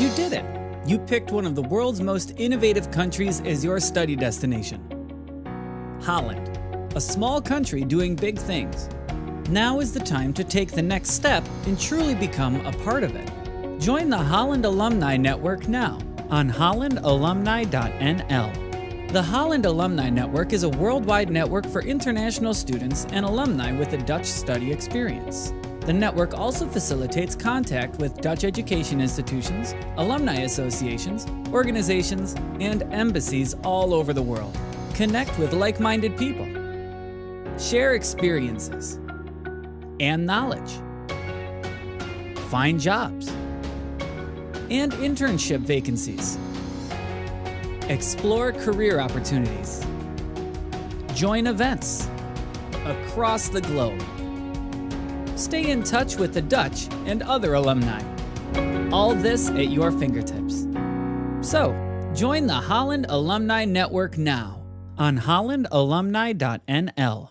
You did it! You picked one of the world's most innovative countries as your study destination. Holland, a small country doing big things. Now is the time to take the next step and truly become a part of it. Join the Holland Alumni Network now on hollandalumni.nl. The Holland Alumni Network is a worldwide network for international students and alumni with a Dutch study experience. The network also facilitates contact with Dutch education institutions, alumni associations, organizations, and embassies all over the world. Connect with like minded people, share experiences and knowledge, find jobs, and internship vacancies. Explore career opportunities. Join events across the globe. Stay in touch with the Dutch and other alumni. All this at your fingertips. So, join the Holland Alumni Network now on hollandalumni.nl.